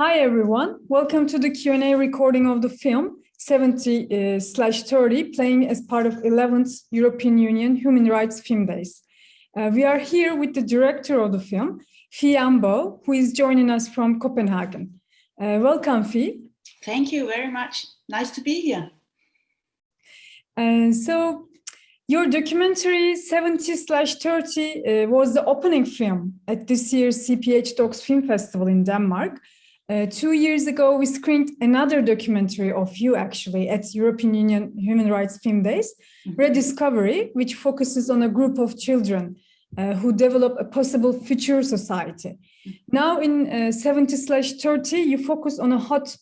Hi everyone, welcome to the Q&A recording of the film 70 uh, slash 30 playing as part of 11th European Union Human Rights Film Days. Uh, we are here with the director of the film, Phie Ambo, who is joining us from Copenhagen. Uh, welcome, Phie. Thank you very much. Nice to be here. Uh, so your documentary 70 slash 30 uh, was the opening film at this year's CPH:DOX Film Festival in Denmark. Uh, two years ago, we screened another documentary of you actually at European Union Human Rights Film Days, mm -hmm. Rediscovery, which focuses on a group of children uh, who develop a possible future society. Mm -hmm. Now in uh, 70 slash 30, you focus on a hot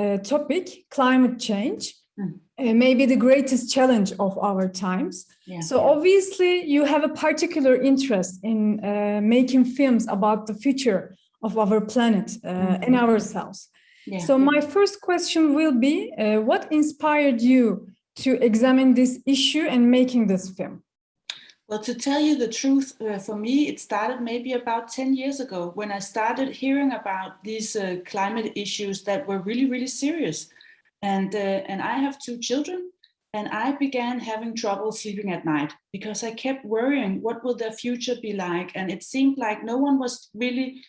uh, topic, climate change, mm -hmm. maybe the greatest challenge of our times. Yeah. So obviously you have a particular interest in uh, making films about the future of our planet uh, mm -hmm. and ourselves. Yeah. So my first question will be, uh, what inspired you to examine this issue and making this film? Well, to tell you the truth, uh, for me, it started maybe about 10 years ago when I started hearing about these uh, climate issues that were really, really serious. And, uh, and I have two children and I began having trouble sleeping at night because I kept worrying, what will their future be like? And it seemed like no one was really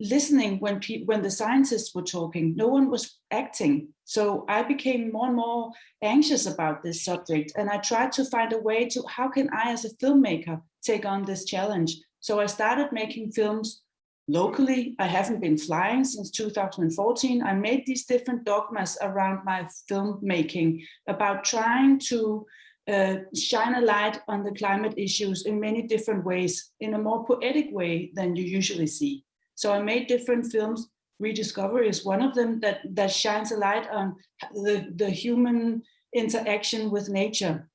listening when when the scientists were talking no one was acting. So i became more and more anxious about this subject and i tried to find a way to how can i as a filmmaker take on this challenge? So i started making films locally. I haven't been flying since 2014 i made these different dogmas around my filmmaking about trying to uh, shine a light on the climate issues in many different ways in a more poetic way than you usually see so I made different films. Rediscovery is one of them that, that shines a light on the, the human interaction with nature.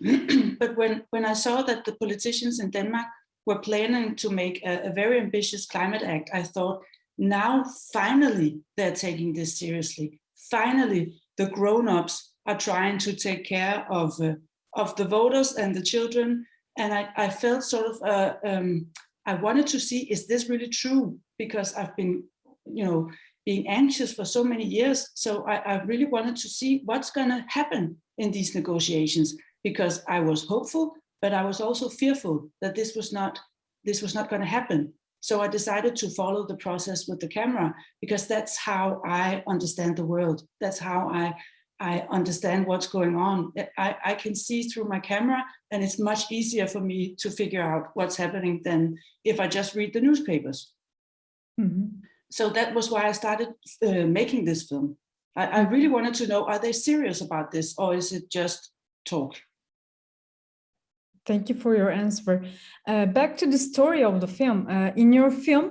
but when, when I saw that the politicians in Denmark were planning to make a, a very ambitious climate act, I thought, now finally they're taking this seriously. Finally, the grown-ups are trying to take care of, uh, of the voters and the children. And I, I felt sort of uh, um, I wanted to see, is this really true? Because I've been, you know, being anxious for so many years. So I, I really wanted to see what's going to happen in these negotiations because I was hopeful, but I was also fearful that this was not this was not going to happen. So I decided to follow the process with the camera because that's how I understand the world. That's how I I understand what's going on. I, I can see through my camera and it's much easier for me to figure out what's happening than if I just read the newspapers. Mm -hmm. So that was why I started uh, making this film. I, I really wanted to know, are they serious about this or is it just talk? Thank you for your answer. Uh, back to the story of the film. Uh, in your film,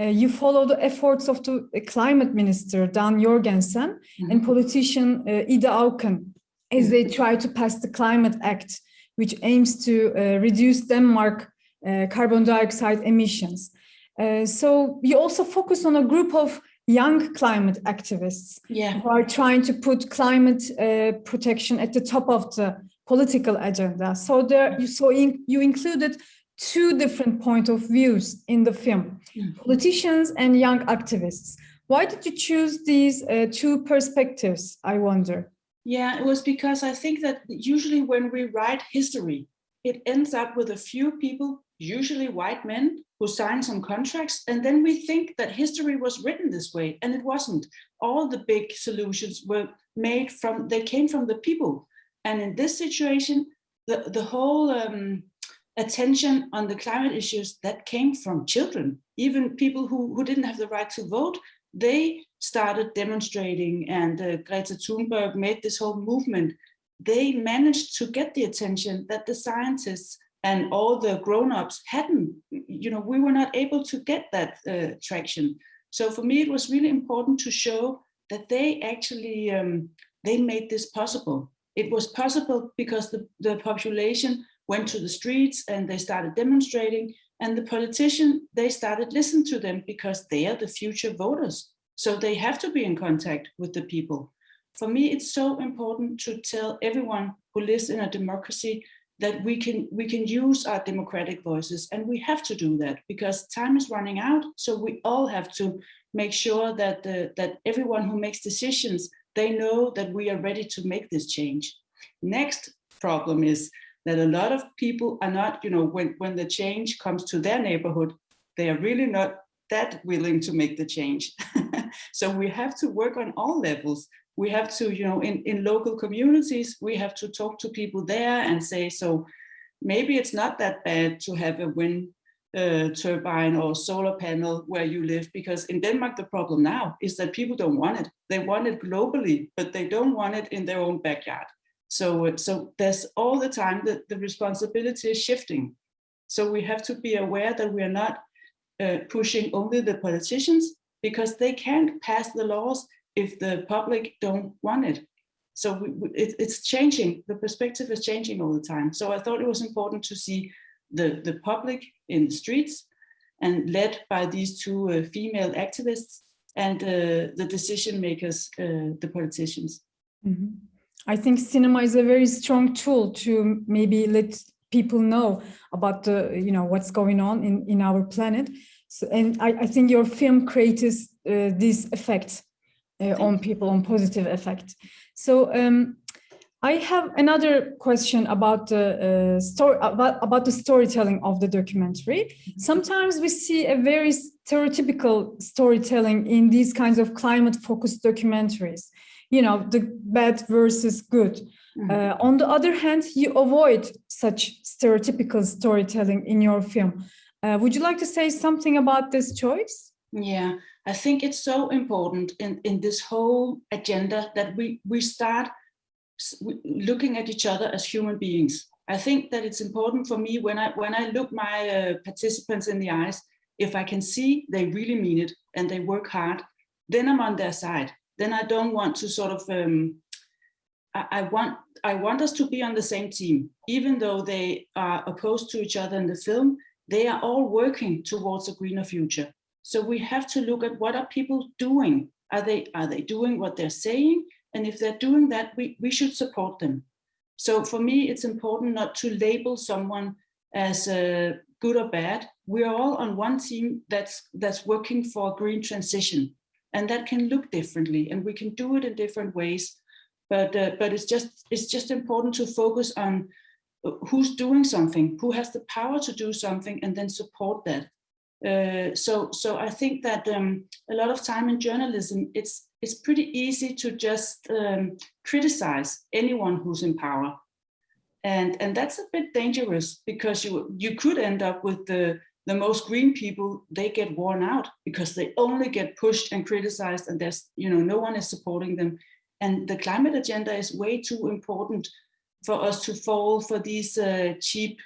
uh, you follow the efforts of the climate minister, Dan Jorgensen, mm -hmm. and politician uh, Ida Auken, as they mm-hmm. try to pass the Climate Act, which aims to uh, reduce Denmark uh, carbon dioxide emissions. Uh, so you also focus on a group of young climate activists yeah. who are trying to put climate uh, protection at the top of the political agenda. So there, you so in, you included two different point of views in the film, mm. politicians and young activists. Why did you choose these uh, two perspectives, I wonder? Yeah, it was because I think that usually when we write history, it ends up with a few people, usually white men, who sign some contracts, and then we think that history was written this way, and it wasn't. All the big solutions were made from, they came from the people. And in this situation, the, the whole um, attention on the climate issues that came from children, even people who, who didn't have the right to vote, they started demonstrating and uh, Greta Thunberg made this whole movement. They managed to get the attention that the scientists and all the grown-ups hadn't, you know, we were not able to get that uh, traction. So for me, it was really important to show that they actually, um, they made this possible. It was possible because the, the population went to the streets and they started demonstrating and the politician, they started listening to them because they are the future voters. So they have to be in contact with the people. For me, it's so important to tell everyone who lives in a democracy that we can we can use our democratic voices and we have to do that because time is running out so we all have to make sure that the, that everyone who makes decisions they know that we are ready to make this change next problem is that a lot of people are not you know when when the change comes to their neighborhood they are really not that willing to make the change so we have to work on all levels we have to, you know, in, in local communities, we have to talk to people there and say, so maybe it's not that bad to have a wind uh, turbine or solar panel where you live, because in Denmark, the problem now is that people don't want it. They want it globally, but they don't want it in their own backyard. So, so there's all the time that the responsibility is shifting. So we have to be aware that we are not uh, pushing only the politicians because they can't pass the laws if the public don't want it. So we, we, it, it's changing, the perspective is changing all the time. So I thought it was important to see the, the public in the streets and led by these two uh, female activists and uh, the decision makers, uh, the politicians. Mm -hmm. I think cinema is a very strong tool to maybe let people know about the, you know, what's going on in, in our planet. So, and I, I think your film creates uh, this effect uh, on people on positive effect. So um, I have another question about the uh, story about, about the storytelling of the documentary. Sometimes we see a very stereotypical storytelling in these kinds of climate focused documentaries. You know, the bad versus good. Mm -hmm. uh, on the other hand, you avoid such stereotypical storytelling in your film. Uh, would you like to say something about this choice? Yeah, I think it's so important in, in this whole agenda that we, we start looking at each other as human beings. I think that it's important for me when I when I look my uh, participants in the eyes, if I can see they really mean it and they work hard, then I'm on their side. Then I don't want to sort of um, I, want I want us to be on the same team, even though they are opposed to each other in the film. They are all working towards a greener future. So we have to look at what are people doing? Are they, are they doing what they're saying? And if they're doing that, we, we should support them. So for me, it's important not to label someone as uh, good or bad. We are all on one team that's, that's working for a green transition. And that can look differently and we can do it in different ways. But, uh, but it's, just, it's just important to focus on uh, who's doing something, who has the power to do something and then support that. Uh, so, so I think that um, a lot of time in journalism, it's it's pretty easy to just um, criticize anyone who's in power, and and that's a bit dangerous because you you could end up with the the most green people. They get worn out because they only get pushed and criticized, and there's you know no one is supporting them. And the climate agenda is way too important for us to fall for these uh, cheap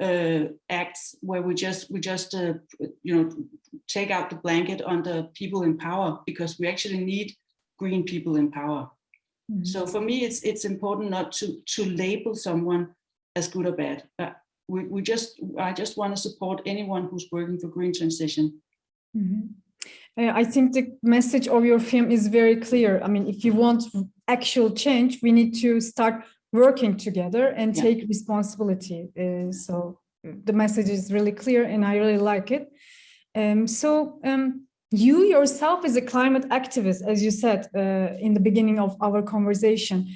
uh, acts where we just we just uh, you know take out the blanket on the people in power because we actually need green people in power. Mm -hmm. So for me, it's it's important not to to label someone as good or bad. We we just I just want to support anyone who's working for green transition. Mm -hmm. I think the message of your film is very clear. I mean, if you want actual change, we need to start working together and yeah. take responsibility. Uh, so the message is really clear and I really like it. Um, so um, you yourself as a climate activist, as you said uh, in the beginning of our conversation,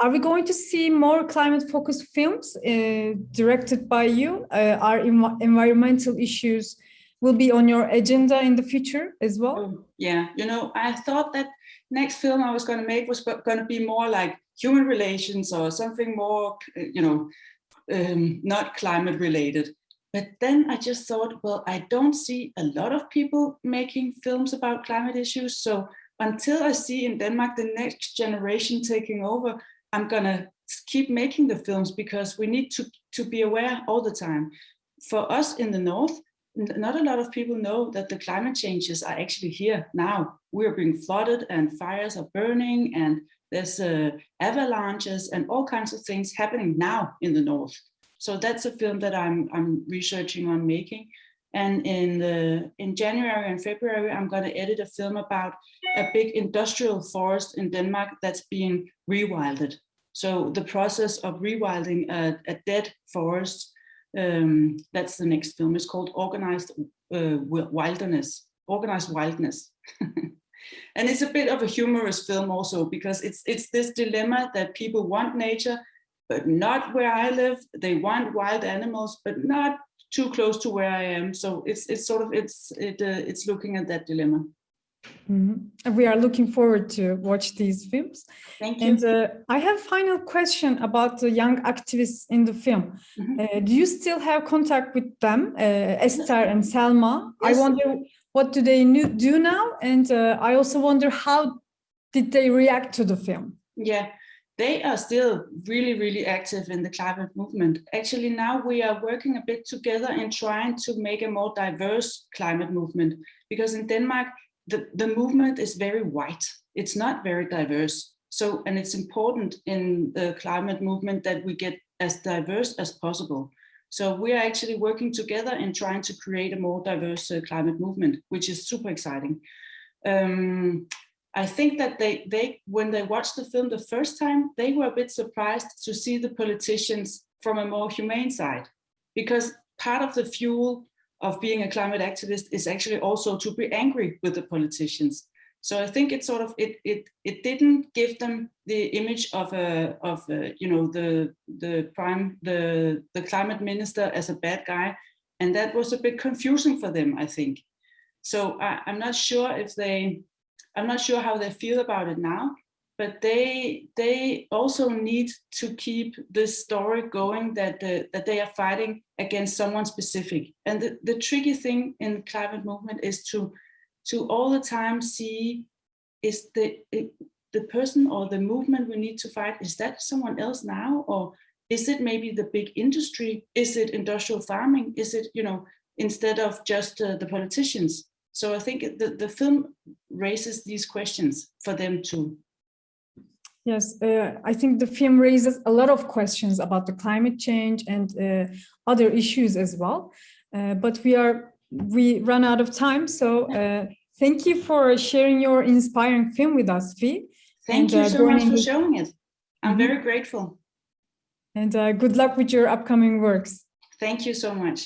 are we going to see more climate focused films uh, directed by you? Uh, are environmental issues will be on your agenda in the future as well? Oh, yeah, you know, I thought that next film I was going to make was going to be more like human relations or something more, you know, um, not climate related. But then I just thought, well, I don't see a lot of people making films about climate issues. So until I see in Denmark the next generation taking over, I'm gonna keep making the films because we need to, to be aware all the time. For us in the North, not a lot of people know that the climate changes are actually here now. We're being flooded and fires are burning and there's uh, avalanches and all kinds of things happening now in the north. So that's a film that I'm, I'm researching on making. And in, the, in January and February, I'm going to edit a film about a big industrial forest in Denmark that's being rewilded. So the process of rewilding a, a dead forest, um, that's the next film. It's called Organized uh, Wilderness, Organized Wildness. and it's a bit of a humorous film also because it's it's this dilemma that people want nature, but not where I live. They want wild animals, but not too close to where I am. So it's it's sort of it's it uh, it's looking at that dilemma. Mhm. And We are looking forward to watch these films. Thank you. And uh, I have final question about the young activists in the film. Mhm. Uh, do you still have contact with them, uh, Esther and Selma? I wonder what do they do now, and uh, I also wonder how did they react to the film? Yeah, they are still really, really active in the climate movement. Actually, now we are working a bit together and trying to make a more diverse climate movement because in Denmark, the, the movement is very white. It's not very diverse. So, and it's important in the climate movement that we get as diverse as possible. So we are actually working together and trying to create a more diverse uh, climate movement, which is super exciting. Um, I think that they they when they watched the film the first time, they were a bit surprised to see the politicians from a more humane side, because part of the fuel of being a climate activist is actually also to be angry with the politicians. So I think it sort of it it it didn't give them the image of a of a, you know the the prime the the climate minister as a bad guy, and that was a bit confusing for them. I think. So I, I'm not sure if they I'm not sure how they feel about it now, but they they also need to keep this story going that uh, that they are fighting against someone specific. And the, the tricky thing in the climate movement is to to all the time see is the the person or the movement we need to fight is that someone else now? Or is it maybe the big industry? Is it industrial farming? Is it you know instead of just uh, the politicians so i think the, the film raises these questions for them too Yes, uh, I think the film raises a lot of questions about the climate change and uh, other issues as well. Uh, but we are we run out of time, so uh, thank you for sharing your inspiring film with us, Phie, thank And, you uh, so much for showing it i'm Mhm. very grateful and uh, good luck with your upcoming works. thank you so much